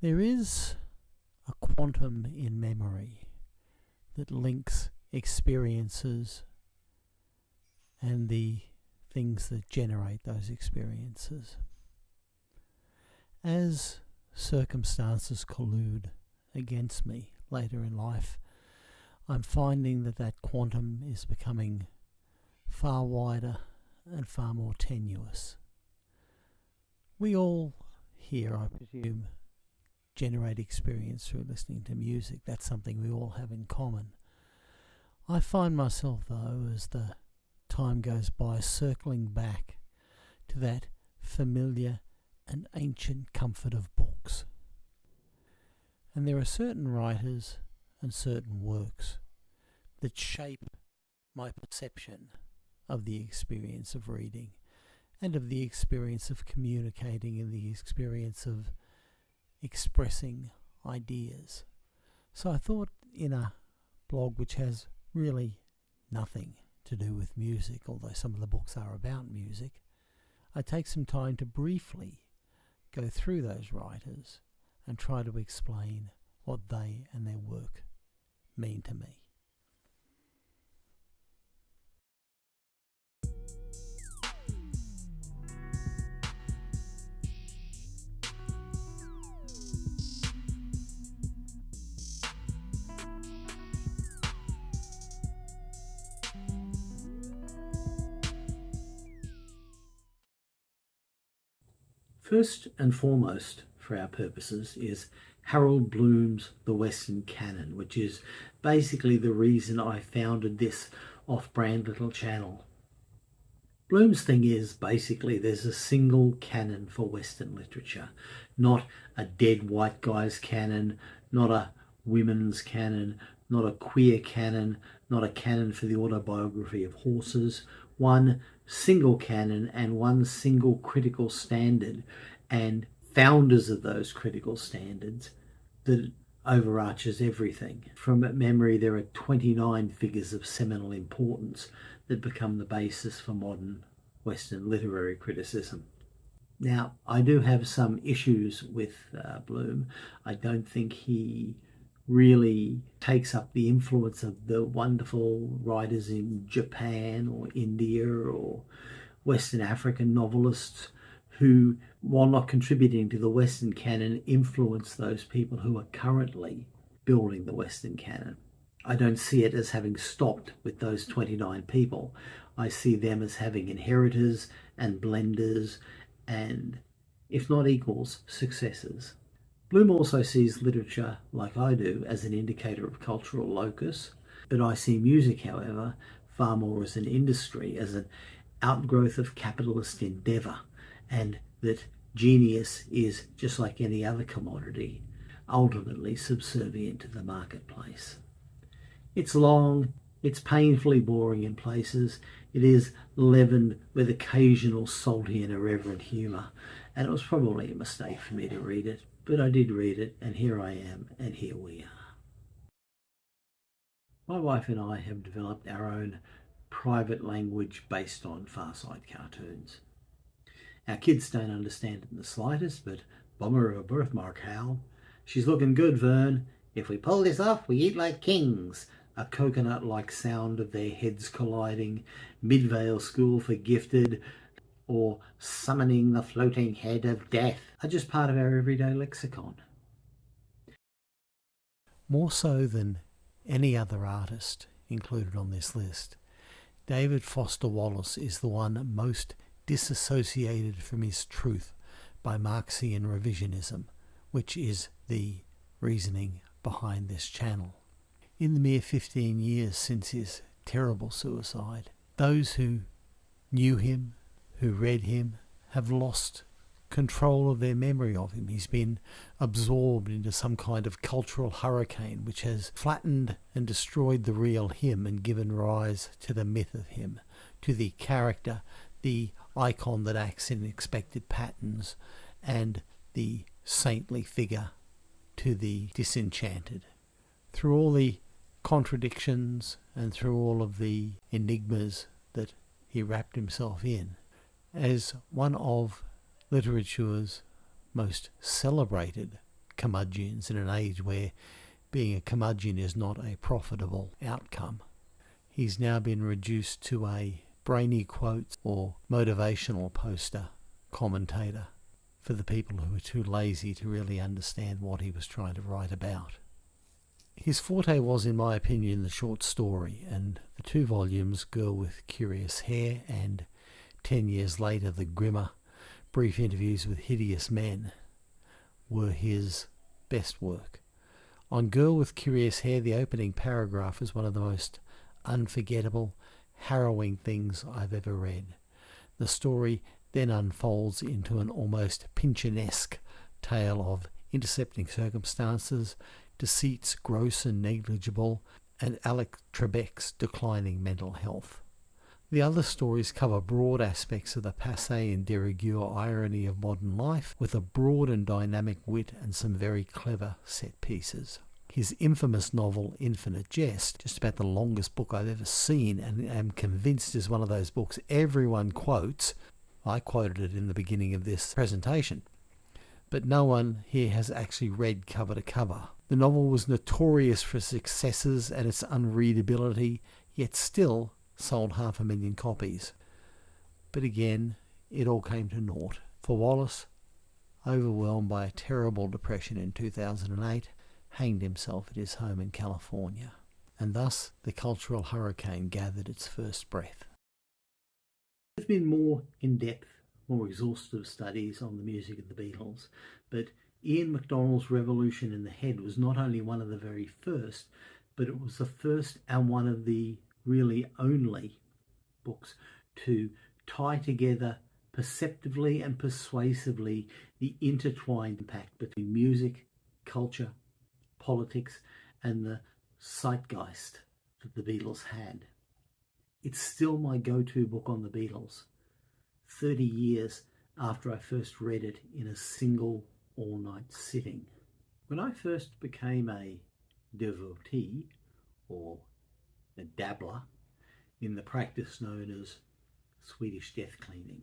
There is a quantum in memory that links experiences and the things that generate those experiences. As circumstances collude against me later in life, I'm finding that that quantum is becoming far wider and far more tenuous. We all here, I presume, generate experience through listening to music. That's something we all have in common. I find myself, though, as the time goes by, circling back to that familiar and ancient comfort of books. And there are certain writers and certain works that shape my perception of the experience of reading and of the experience of communicating and the experience of expressing ideas. So I thought in a blog which has really nothing to do with music, although some of the books are about music, I take some time to briefly go through those writers and try to explain what they and their work mean to me. First and foremost, for our purposes, is Harold Bloom's The Western Canon, which is basically the reason I founded this off-brand little channel. Bloom's thing is basically there's a single canon for Western literature, not a dead white guy's canon, not a women's canon, not a queer canon, not a canon for the autobiography of horses, one single canon and one single critical standard and founders of those critical standards that overarches everything. From memory, there are 29 figures of seminal importance that become the basis for modern Western literary criticism. Now, I do have some issues with uh, Bloom. I don't think he really takes up the influence of the wonderful writers in Japan or India or Western African novelists who, while not contributing to the Western canon, influence those people who are currently building the Western canon. I don't see it as having stopped with those 29 people. I see them as having inheritors and blenders and, if not equals, successors. Bloom also sees literature, like I do, as an indicator of cultural locus, but I see music, however, far more as an industry, as an outgrowth of capitalist endeavour, and that genius is, just like any other commodity, ultimately subservient to the marketplace. It's long, it's painfully boring in places, it is leavened with occasional salty and irreverent humour, and it was probably a mistake for me to read it. But I did read it, and here I am, and here we are. My wife and I have developed our own private language based on Far Side cartoons. Our kids don't understand it in the slightest, but bummer of a birthmark, Hal. She's looking good, Vern. If we pull this off, we eat like kings. A coconut-like sound of their heads colliding. Midvale School for Gifted or summoning the floating head of death are just part of our everyday lexicon. More so than any other artist included on this list, David Foster Wallace is the one most disassociated from his truth by Marxian revisionism, which is the reasoning behind this channel. In the mere 15 years since his terrible suicide, those who knew him who read him have lost control of their memory of him. He's been absorbed into some kind of cultural hurricane which has flattened and destroyed the real him and given rise to the myth of him, to the character, the icon that acts in expected patterns, and the saintly figure to the disenchanted. Through all the contradictions and through all of the enigmas that he wrapped himself in, as one of literature's most celebrated curmudgeons in an age where being a curmudgeon is not a profitable outcome. He's now been reduced to a brainy quotes or motivational poster commentator for the people who are too lazy to really understand what he was trying to write about. His forte was, in my opinion, the short story, and the two volumes, Girl with Curious Hair and Ten Years Later, The Grimmer Brief Interviews with Hideous Men, were his best work. On Girl with Curious Hair, the opening paragraph is one of the most unforgettable, harrowing things I've ever read. The story then unfolds into an almost Pynchonesque tale of intercepting circumstances, deceits gross and negligible, and Alec Trebek's declining mental health. The other stories cover broad aspects of the passe and de rigueur irony of modern life, with a broad and dynamic wit and some very clever set pieces. His infamous novel Infinite Jest, just about the longest book I've ever seen, and am convinced is one of those books everyone quotes. I quoted it in the beginning of this presentation. But no one here has actually read cover to cover. The novel was notorious for its excesses and its unreadability, yet still sold half a million copies. But again, it all came to naught. For Wallace, overwhelmed by a terrible depression in 2008, hanged himself at his home in California. And thus the cultural hurricane gathered its first breath. There's been more in-depth, more exhaustive studies on the music of the Beatles, but Ian MacDonald's Revolution in the Head was not only one of the very first, but it was the first and one of the really only books to tie together perceptively and persuasively the intertwined impact between music, culture, politics, and the zeitgeist that the Beatles had. It's still my go-to book on the Beatles, 30 years after I first read it in a single all-night sitting. When I first became a devotee, or a dabbler in the practice known as Swedish death cleaning.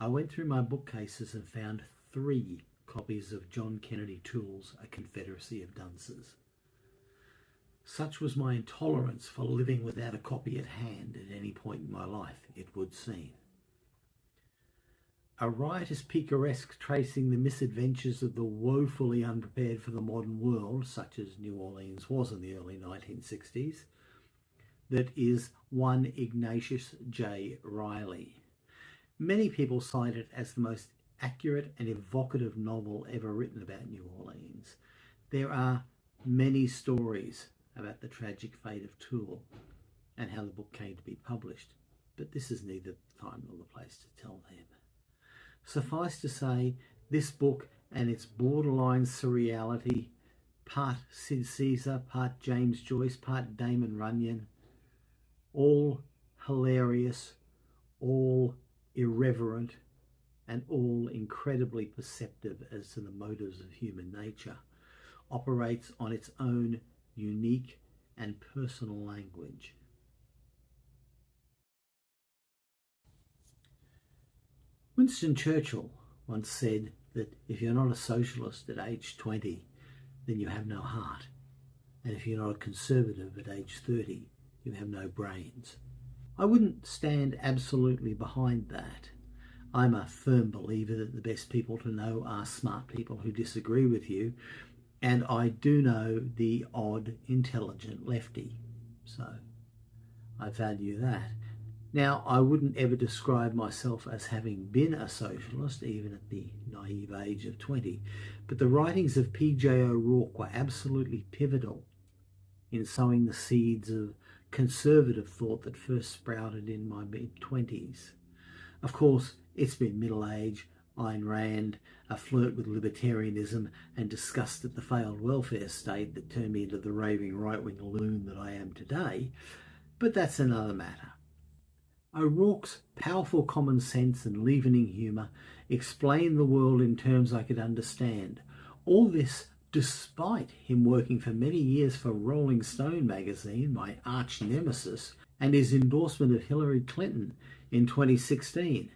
I went through my bookcases and found three copies of John Kennedy Toole's A Confederacy of Dunces. Such was my intolerance for living without a copy at hand at any point in my life, it would seem. A riotous picaresque tracing the misadventures of the woefully unprepared for the modern world, such as New Orleans was in the early 1960s, that is one Ignatius J. Reilly. Many people cite it as the most accurate and evocative novel ever written about New Orleans. There are many stories about the tragic fate of Toole and how the book came to be published, but this is neither the time nor the place to tell them. Suffice to say, this book and its borderline surreality, part Sid Caesar, part James Joyce, part Damon Runyon, all hilarious, all irreverent, and all incredibly perceptive as to the motives of human nature, operates on its own unique and personal language. Winston Churchill once said that if you're not a socialist at age 20, then you have no heart. And if you're not a conservative at age 30, you have no brains. I wouldn't stand absolutely behind that. I'm a firm believer that the best people to know are smart people who disagree with you, and I do know the odd intelligent lefty, so I value that. Now, I wouldn't ever describe myself as having been a socialist, even at the naive age of 20, but the writings of P.J. O'Rourke were absolutely pivotal in sowing the seeds of conservative thought that first sprouted in my mid-20s. Of course, it's been middle age, Ayn Rand, a flirt with libertarianism and disgust at the failed welfare state that turned me into the raving right-wing loon that I am today, but that's another matter. O'Rourke's powerful common sense and leavening humour explained the world in terms I could understand. All this Despite him working for many years for Rolling Stone magazine, my arch nemesis, and his endorsement of Hillary Clinton in 2016,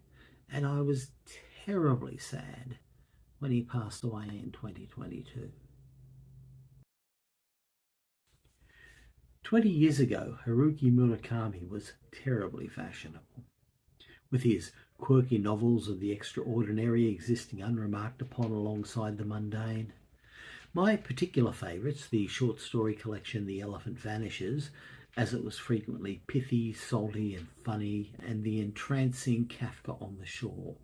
and I was terribly sad when he passed away in 2022. 20 years ago, Haruki Murakami was terribly fashionable. With his quirky novels of the extraordinary existing unremarked upon alongside the mundane, my particular favourites, the short story collection The Elephant Vanishes, as it was frequently pithy, salty, and funny, and the entrancing Kafka on the Shore,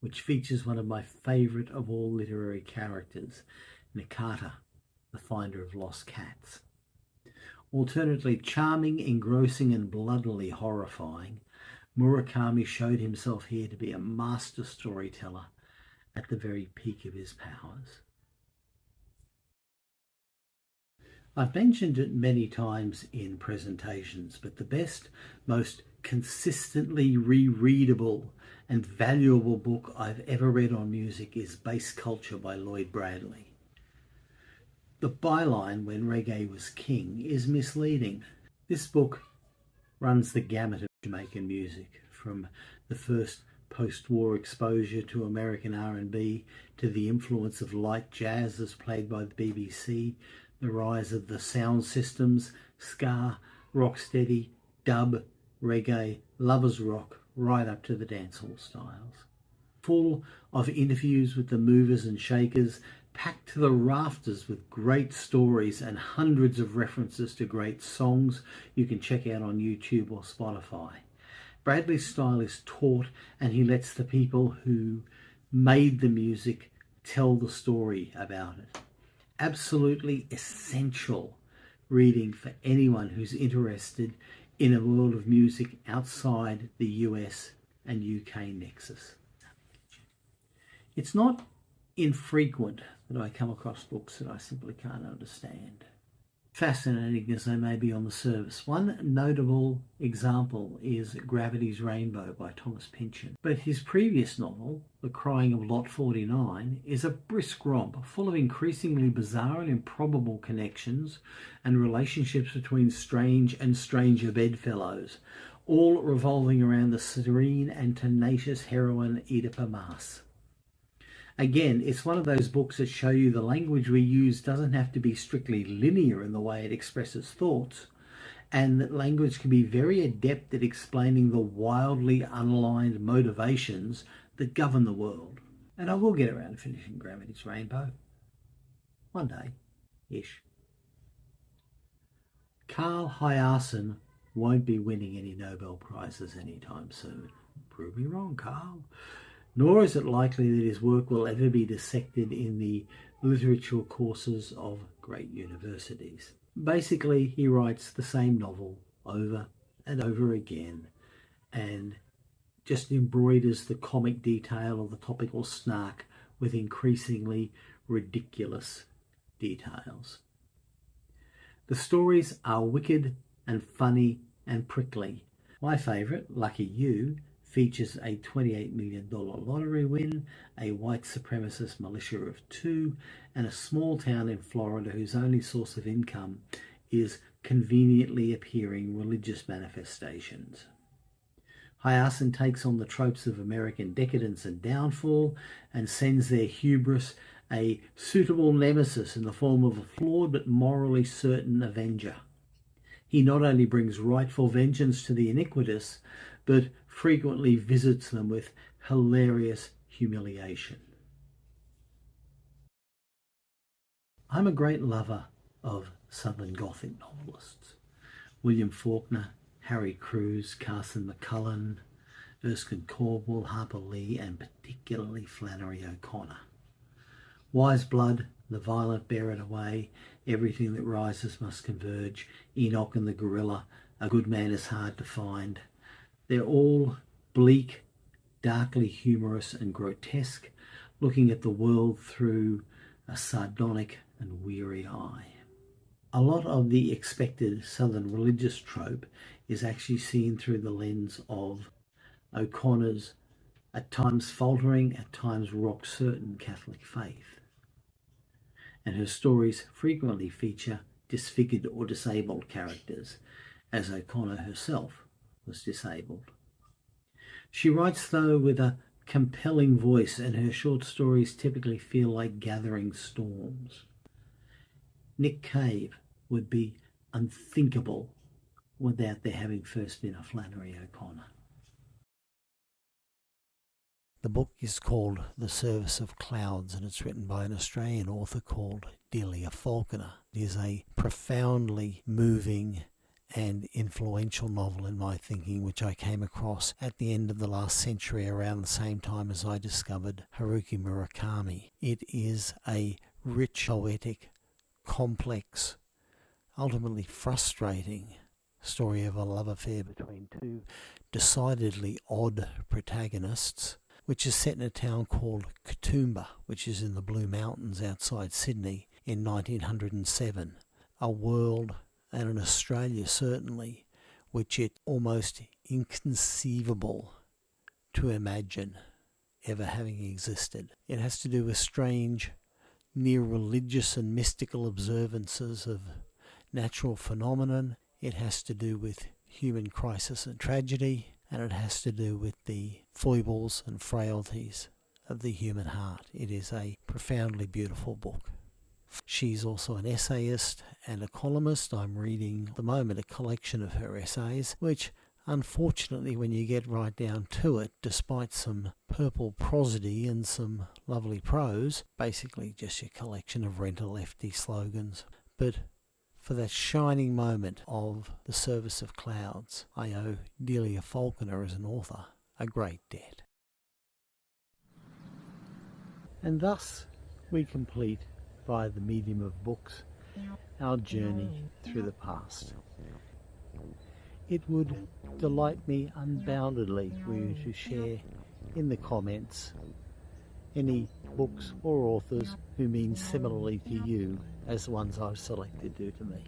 which features one of my favourite of all literary characters, Nakata, the finder of lost cats. Alternately charming, engrossing, and bloodily horrifying, Murakami showed himself here to be a master storyteller at the very peak of his powers. I've mentioned it many times in presentations, but the best, most consistently rereadable and valuable book I've ever read on music is Bass Culture by Lloyd Bradley. The byline, when reggae was king, is misleading. This book runs the gamut of Jamaican music, from the first post-war exposure to American R&B to the influence of light jazz as played by the BBC, the rise of the sound systems, ska, rocksteady, dub, reggae, lovers rock, right up to the dancehall styles. Full of interviews with the movers and shakers, packed to the rafters with great stories and hundreds of references to great songs you can check out on YouTube or Spotify. Bradley's style is taught and he lets the people who made the music tell the story about it. Absolutely essential reading for anyone who's interested in a world of music outside the US and UK nexus. It's not infrequent that I come across books that I simply can't understand. Fascinating as they may be on the surface. One notable example is Gravity's Rainbow by Thomas Pynchon. But his previous novel, The Crying of Lot 49, is a brisk romp full of increasingly bizarre and improbable connections and relationships between strange and stranger bedfellows, all revolving around the serene and tenacious heroine Oedipa Maas. Again, it's one of those books that show you the language we use doesn't have to be strictly linear in the way it expresses thoughts, and that language can be very adept at explaining the wildly unaligned motivations that govern the world. And I will get around to finishing Gravity's Rainbow. One day, ish. Carl Hiaasen won't be winning any Nobel Prizes anytime soon. Prove me wrong, Carl nor is it likely that his work will ever be dissected in the literature courses of great universities. Basically, he writes the same novel over and over again and just embroiders the comic detail of the topical snark with increasingly ridiculous details. The stories are wicked and funny and prickly. My favourite, Lucky You, features a $28 million lottery win, a white supremacist militia of two, and a small town in Florida whose only source of income is conveniently appearing religious manifestations. Hiaasen takes on the tropes of American decadence and downfall and sends their hubris a suitable nemesis in the form of a flawed but morally certain avenger. He not only brings rightful vengeance to the iniquitous, but frequently visits them with hilarious humiliation. I'm a great lover of Southern Gothic novelists. William Faulkner, Harry Crews, Carson McCullers, Erskine Caldwell, Harper Lee, and particularly Flannery O'Connor. Wise Blood, The Violent Bear It Away, Everything That Rises Must Converge, Enoch and the Gorilla, A Good Man is Hard to Find, they're all bleak, darkly humorous and grotesque, looking at the world through a sardonic and weary eye. A lot of the expected Southern religious trope is actually seen through the lens of O'Connor's at times faltering, at times rock certain Catholic faith. And her stories frequently feature disfigured or disabled characters, as O'Connor herself was disabled. She writes, though, with a compelling voice, and her short stories typically feel like gathering storms. Nick Cave would be unthinkable without there having first been a Flannery O'Connor. The book is called The Service of Clouds and it's written by an Australian author called Delia Falconer. It is a profoundly moving and influential novel in my thinking, which I came across at the end of the last century around the same time as I discovered Haruki Murakami. It is a rich, poetic, complex, ultimately frustrating story of a love affair between two decidedly odd protagonists, which is set in a town called Katoomba, which is in the Blue Mountains outside Sydney in 1907. A world and in Australia certainly, which it's almost inconceivable to imagine ever having existed. It has to do with strange, near religious and mystical observances of natural phenomenon. It has to do with human crisis and tragedy, and it has to do with the foibles and frailties of the human heart. It is a profoundly beautiful book. She's also an essayist and a columnist. I'm reading at the moment a collection of her essays, which unfortunately, when you get right down to it, despite some purple prosody and some lovely prose, basically just a collection of rent a lefty slogans. But for that shining moment of the service of clouds, I owe Delia Falconer as an author a great debt. And thus we complete via the medium of books our journey through the past. It would delight me unboundedly for you to share in the comments any books or authors who mean similarly to you as the ones I've selected do to me.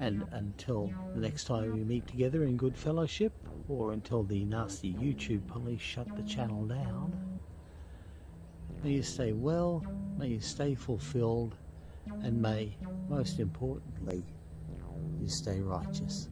And until the next time we meet together in good fellowship, or until the nasty YouTube police shut the channel down, may you stay well, you stay fulfilled, and may, most importantly, you stay righteous.